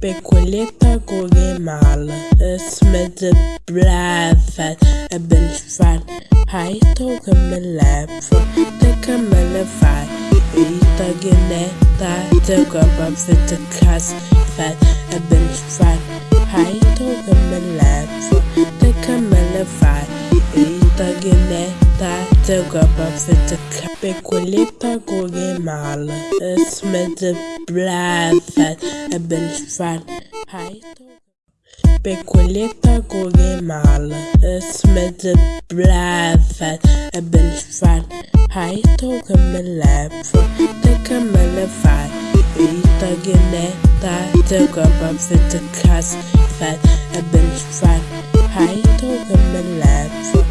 Becoleta Guatemala Es met de blaadvet Ik ben van Hij in mijn leven Ik kan me levai Ita geneta op op witte kast Vet Ik ben van Hij in mijn leven Ik kan me is leven Ik kan me levai Ita geneta Tuk op op witte kast Vet Ik ben van Hij toch in mijn leven Ik kan me levai Ita geneta Tuk op op witte kast Becoleta Guatemala